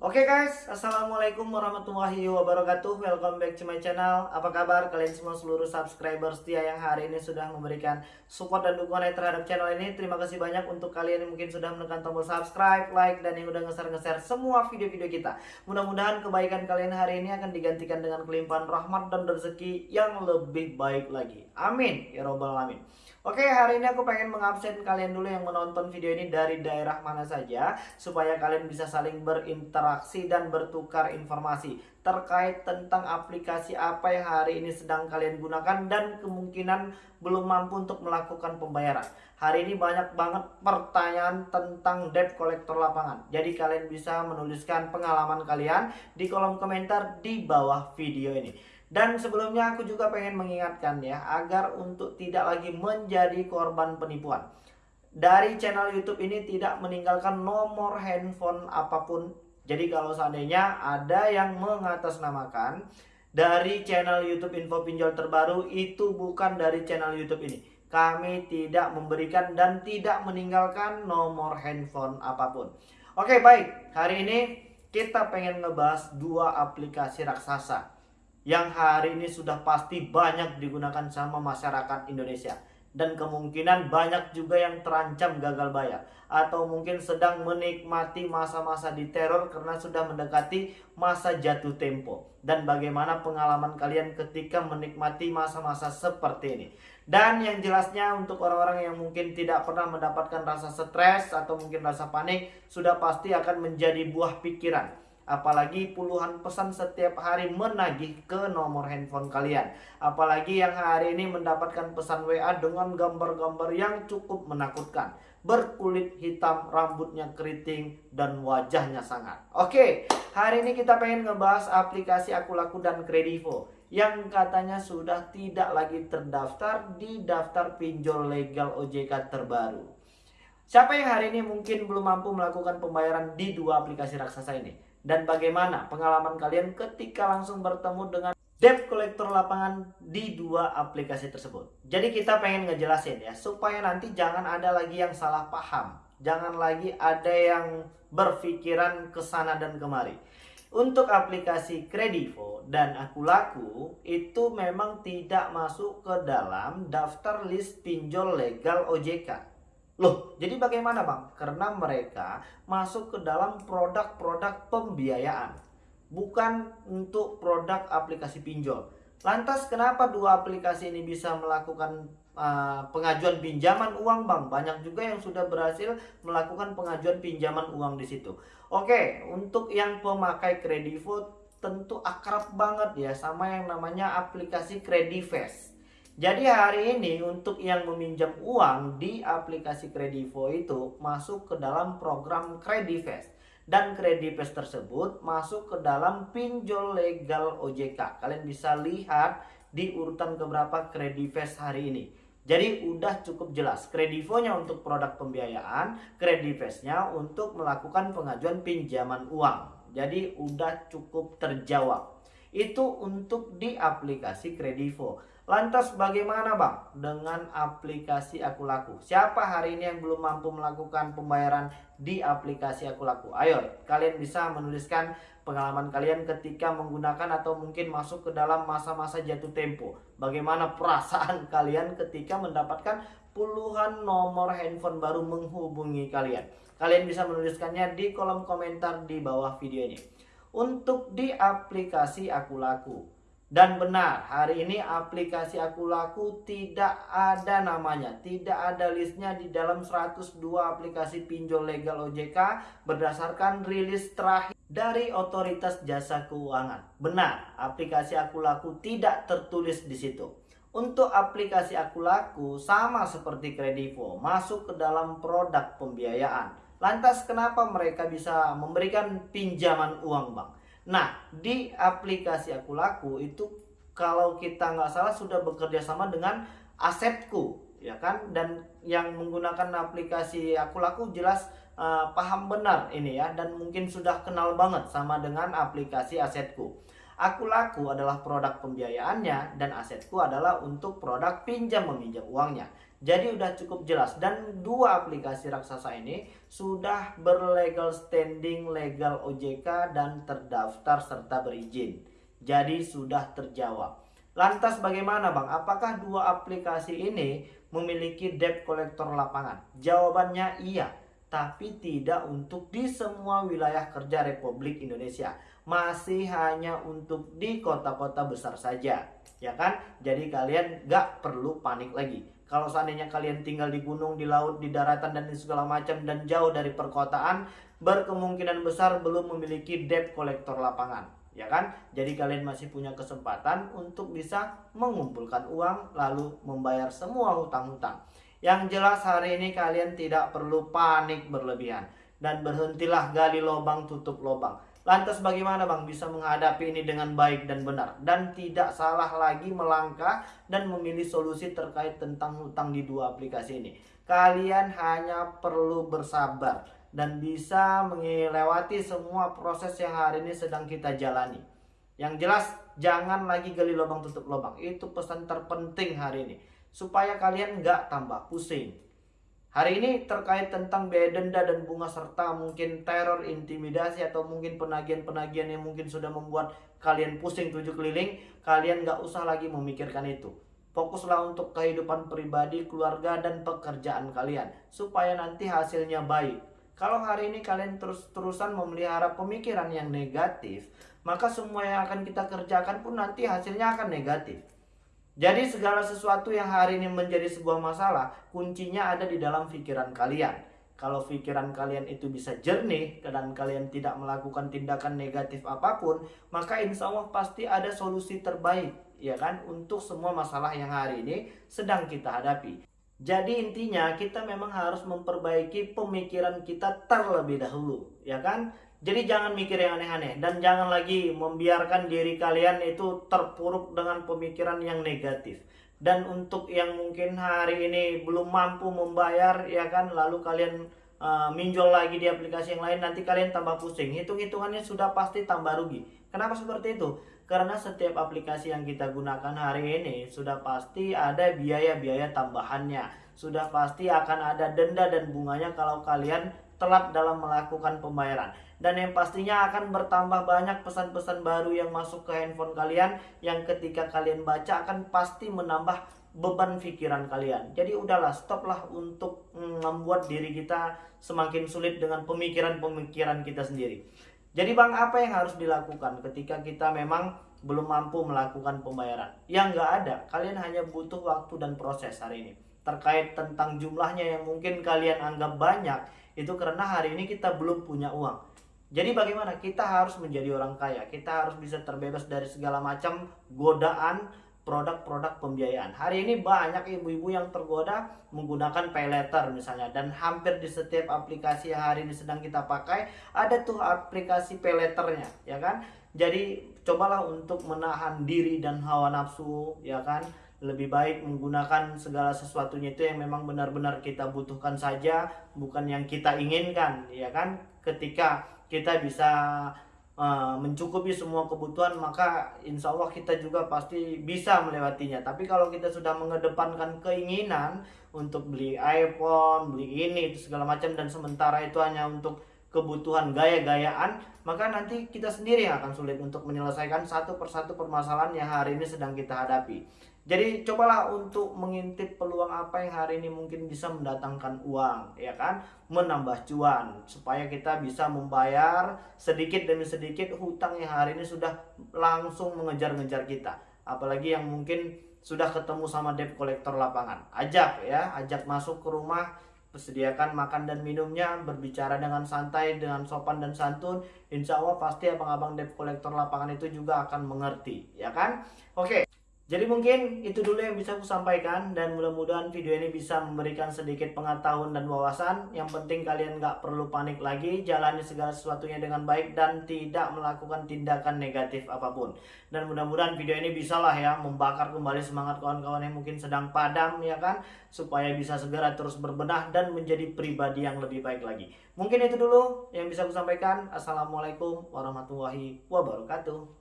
Oke guys, Assalamualaikum warahmatullahi wabarakatuh. Welcome back to my channel. Apa kabar kalian semua seluruh subscriber setia yang hari ini sudah memberikan support dan dukungan terhadap channel ini? Terima kasih banyak untuk kalian yang mungkin sudah menekan tombol subscribe, like, dan yang udah nge-share-nge-share semua video-video kita. Mudah-mudahan kebaikan kalian hari ini akan digantikan dengan kelimpahan rahmat dan rezeki yang lebih baik lagi. Amin. Ya Robbal Alamin. Oke, hari ini aku pengen mengabsen kalian dulu yang menonton video ini dari daerah mana saja supaya kalian bisa saling berinteraksi dan bertukar informasi terkait tentang aplikasi apa yang hari ini sedang kalian gunakan dan kemungkinan belum mampu untuk melakukan pembayaran. Hari ini banyak banget pertanyaan tentang debt collector lapangan. Jadi kalian bisa menuliskan pengalaman kalian di kolom komentar di bawah video ini. Dan sebelumnya aku juga pengen mengingatkan ya agar untuk tidak lagi menjadi korban penipuan. Dari channel YouTube ini tidak meninggalkan nomor handphone apa pun. Jadi kalau seandainya ada yang mengatasnamakan dari channel YouTube Info Pinjol terbaru itu bukan dari channel YouTube ini. Kami tidak memberikan dan tidak meninggalkan nomor handphone apa pun. Oke baik, hari ini kita pengen ngebahas dua aplikasi raksasa yang hari ini sudah pasti banyak digunakan sama masyarakat Indonesia dan kemungkinan banyak juga yang terancam gagal bayar. Atau mungkin sedang menikmati masa-masa di teror karena sudah mendekati masa jatuh tempo. Dan bagaimana pengalaman kalian ketika menikmati masa-masa seperti ini. Dan yang jelasnya untuk orang-orang yang mungkin tidak pernah mendapatkan rasa stres atau mungkin rasa panik sudah pasti akan menjadi buah pikiran Apalagi puluhan pesan setiap hari menagih ke nomor handphone kalian. Apalagi yang hari ini mendapatkan pesan WA dengan gambar-gambar yang cukup menakutkan. Berkulit hitam, rambutnya keriting, dan wajahnya sangat. Oke, hari ini kita pengen ngebahas aplikasi Aku Laku dan Kredivo. Yang katanya sudah tidak lagi terdaftar di daftar pinjol legal OJK terbaru. Siapa yang hari ini mungkin belum mampu melakukan pembayaran di dua aplikasi raksasa ini? Dan bagaimana pengalaman kalian ketika langsung bertemu dengan debt collector lapangan di dua aplikasi tersebut. Jadi kita pengen ngejelasin ya supaya nanti jangan ada lagi yang salah paham, jangan lagi ada yang berpikiran ke sana dan kemari. Untuk aplikasi Kredivo dan Aku Laku itu memang tidak masuk ke dalam daftar list pinjol legal OJK. Loh, jadi bagaimana Bang? Karena mereka masuk ke dalam produk-produk pembiayaan. Bukan untuk produk aplikasi pinjol. Lantas kenapa dua aplikasi ini bisa melakukan uh, pengajuan pinjaman uang Bang? Banyak juga yang sudah berhasil melakukan pengajuan pinjaman uang di situ. Oke, untuk yang pemakai Kredivo tentu akrab banget ya sama yang namanya aplikasi Kredivest. Jadi hari ini untuk yang meminjam uang di aplikasi Kredivo itu masuk ke dalam program Kredivest dan Kredivest tersebut masuk ke dalam pinjol legal OJK. Kalian bisa lihat di urutan keberapa Kredivest hari ini. Jadi udah cukup jelas Kredivonya untuk produk pembiayaan, Kredivestnya untuk melakukan pengajuan pinjaman uang. Jadi udah cukup terjawab. Itu untuk di aplikasi Kredivo. Lantas bagaimana bang dengan aplikasi Aku Laku? Siapa hari ini yang belum mampu melakukan pembayaran di aplikasi Aku Laku? Ayo kalian bisa menuliskan pengalaman kalian ketika menggunakan atau mungkin masuk ke dalam masa-masa jatuh tempo. Bagaimana perasaan kalian ketika mendapatkan puluhan nomor handphone baru menghubungi kalian? Kalian bisa menuliskannya di kolom komentar di bawah video ini. Untuk di aplikasi Aku Laku dan benar, hari ini aplikasi Aku Laku tidak ada namanya, tidak ada listnya di dalam 102 aplikasi pinjol legal OJK berdasarkan rilis terakhir dari Otoritas Jasa Keuangan. Benar, aplikasi Aku Laku tidak tertulis di situ. Untuk aplikasi Aku Laku sama seperti Kredivo, masuk ke dalam produk pembiayaan. Lantas kenapa mereka bisa memberikan pinjaman uang, Bang? Nah, di aplikasi Aku Laku itu kalau kita nggak salah sudah bekerja sama dengan Asetku, ya kan? Dan yang menggunakan aplikasi Aku Laku jelas uh, paham benar ini ya dan mungkin sudah kenal banget sama dengan aplikasi Asetku. Aku Laku adalah produk pembiayaannya dan Asetku adalah untuk produk pinjam meminjam uangnya. Jadi udah cukup jelas dan dua aplikasi raksasa ini sudah berlegal standing legal OJK dan terdaftar serta berizin. Jadi sudah terjawab. Lantas bagaimana Bang? Apakah dua aplikasi ini memiliki debt collector lapangan? Jawabannya iya, tapi tidak untuk di semua wilayah kerja Republik Indonesia. Masih hanya untuk di kota-kota besar saja. Ya kan? Jadi kalian gak perlu panik lagi kalau seandainya kalian tinggal di gunung, di laut, di daratan dan di segala macam dan jauh dari perkotaan, berkemungkinan besar belum memiliki debt kolektor lapangan, ya kan? Jadi kalian masih punya kesempatan untuk bisa mengumpulkan uang lalu membayar semua hutang-hutang. Yang jelas hari ini kalian tidak perlu panik berlebihan dan berhentilah gali lubang tutup lubang Lantas bagaimana Bang bisa menghadapi ini dengan baik dan benar dan tidak salah lagi melangkah dan memilih solusi terkait tentang hutang di dua aplikasi ini. Kalian hanya perlu bersabar dan bisa melewati semua proses yang hari ini sedang kita jalani. Yang jelas jangan lagi gali lubang tutup lubang. Itu pesan terpenting hari ini supaya kalian nggak tambah pusing Hari ini terkait tentang biaya denda dan bunga serta mungkin teror, intimidasi atau mungkin penagihan-penagihan yang mungkin sudah membuat kalian pusing tujuh keliling, kalian gak usah lagi memikirkan itu. Fokuslah untuk kehidupan pribadi, keluarga, dan pekerjaan kalian supaya nanti hasilnya baik. Kalau hari ini kalian terus-terusan memelihara pemikiran yang negatif, maka semua yang akan kita kerjakan pun nanti hasilnya akan negatif. Jadi segala sesuatu yang hari ini menjadi sebuah masalah, kuncinya ada di dalam pikiran kalian. Kalau pikiran kalian itu bisa jernih dan kalian tidak melakukan tindakan negatif apa pun, maka insya Allah pasti ada solusi terbaik, ya kan, untuk semua masalah yang hari ini sedang kita hadapi. Jadi intinya kita memang harus memperbaiki pemikiran kita terlebih dahulu, ya kan? Jadi jangan mikir yang aneh-aneh dan jangan lagi membiarkan diri kalian itu terpuruk dengan pemikiran yang negatif. Dan untuk yang mungkin hari ini belum mampu membayar ya kan lalu kalian uh, minjol lagi di aplikasi yang lain nanti kalian tambah pusing. Hitung-hitungannya sudah pasti tambah rugi. Kenapa seperti itu? Karena setiap aplikasi yang kita gunakan hari ini sudah pasti ada biaya-biaya tambahannya. Sudah pasti akan ada denda dan bunganya kalau kalian telat dalam melakukan pembayaran dan yang pastinya akan bertambah banyak pesan-pesan baru yang masuk ke handphone kalian yang ketika kalian baca akan pasti menambah beban pikiran kalian. Jadi udahlah stoplah untuk mm, membuat diri kita semakin sulit dengan pemikiran-pemikiran kita sendiri. Jadi Bang apa yang harus dilakukan ketika kita memang belum mampu melakukan pembayaran? Yang nggak ada, kalian hanya butuh waktu dan proses hari ini. Terkait tentang jumlahnya yang mungkin kalian anggap banyak, itu karena hari ini kita belum punya uang jadi bagaimana? Kita harus menjadi orang kaya. Kita harus bisa terbebas dari segala macam godaan produk-produk pembiayaan. Hari ini banyak ibu-ibu yang tergoda menggunakan pay letter misalnya dan hampir di setiap aplikasi yang hari ini sedang kita pakai ada tuh aplikasi pay letternya, ya kan? Jadi cobalah untuk menahan diri dan hawa nafsu, ya kan? Lebih baik menggunakan segala sesuatunya itu yang memang benar-benar kita butuhkan saja, bukan yang kita inginkan, ya kan? Ketika kita bisa uh, mencukupi semua kebutuhan maka insya Allah kita juga pasti bisa melewatinya tapi kalau kita sudah mengedepankan keinginan untuk beli iPhone beli ini itu segala macam dan sementara itu hanya untuk kebutuhan gaya-gayaan maka nanti kita sendiri yang akan sulit untuk menyelesaikan satu persatu permasalahan yang hari ini sedang kita hadapi jadi cobalah untuk mengintip peluang apa yang hari ini mungkin bisa mendatangkan uang, ya kan? Menambah cuan supaya kita bisa membayar sedikit demi sedikit hutang yang hari ini sudah langsung mengejar-ngejar kita. Apalagi yang mungkin sudah ketemu sama debt collector lapangan. Ajak ya, ajak masuk ke rumah, persediakan makan dan minumnya, berbicara dengan santai, dengan sopan dan santun. Insya Allah pasti abang-abang debt collector lapangan itu juga akan mengerti, ya kan? Oke. Jadi mungkin itu dulu yang bisa aku sampaikan dan mudah-mudahan video ini bisa memberikan sedikit pengetahuan dan wawasan. Yang penting kalian nggak perlu panik lagi, jalani segala sesuatunya dengan baik dan tidak melakukan tindakan negatif apa pun. Dan mudah-mudahan video ini bisa lah ya membakar kembali semangat kawan-kawan yang mungkin sedang padam ya kan, supaya bisa segera terus berbenah dan menjadi pribadi yang lebih baik lagi. Mungkin itu dulu yang bisa aku sampaikan. Assalamualaikum warahmatullahi wabarakatuh.